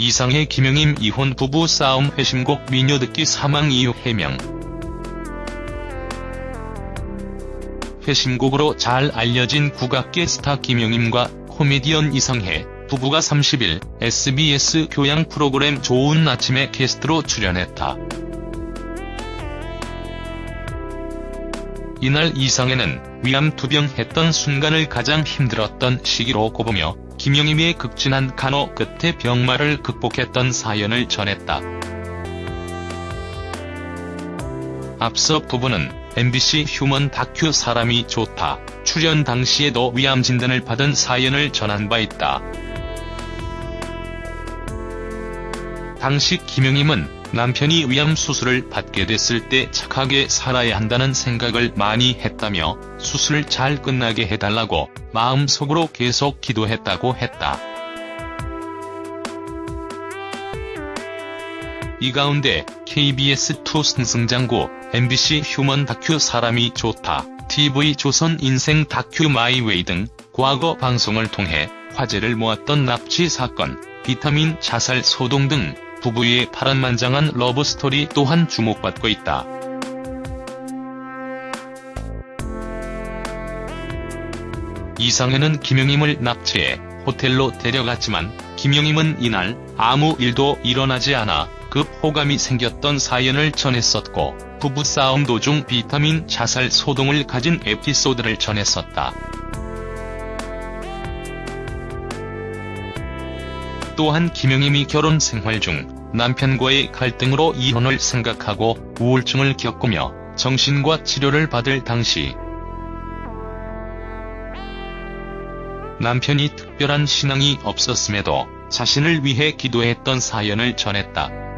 이상해 김영임 이혼 부부 싸움 회심곡 미녀 듣기 사망 이유 해명 회심곡으로 잘 알려진 국악계 스타 김영임과 코미디언 이상해 부부가 30일 SBS 교양 프로그램 좋은 아침에 게스트로 출연했다. 이날 이상해는 위암 투병했던 순간을 가장 힘들었던 시기로 꼽으며 김영임의 극진한 간호 끝에 병마를 극복했던 사연을 전했다. 앞서 부부는 MBC 휴먼 다큐 사람이 좋다 출연 당시에도 위암 진단을 받은 사연을 전한 바 있다. 당시 김영임은 남편이 위암 수술을 받게 됐을 때 착하게 살아야 한다는 생각을 많이 했다며 수술 잘 끝나게 해달라고 마음속으로 계속 기도했다고 했다. 이 가운데 KBS2 승승장구, MBC 휴먼 다큐 사람이 좋다, TV조선 인생 다큐 마이웨이 등 과거 방송을 통해 화제를 모았던 납치 사건, 비타민 자살 소동 등 부부의 파란만장한 러브스토리 또한 주목받고 있다. 이상해는 김영임을 납치해 호텔로 데려갔지만 김영임은 이날 아무 일도 일어나지 않아 급 호감이 생겼던 사연을 전했었고 부부싸움 도중 비타민 자살 소동을 가진 에피소드를 전했었다. 또한 김영임이 결혼 생활 중 남편과의 갈등으로 이혼을 생각하고 우울증을 겪으며 정신과 치료를 받을 당시 남편이 특별한 신앙이 없었음에도 자신을 위해 기도했던 사연을 전했다.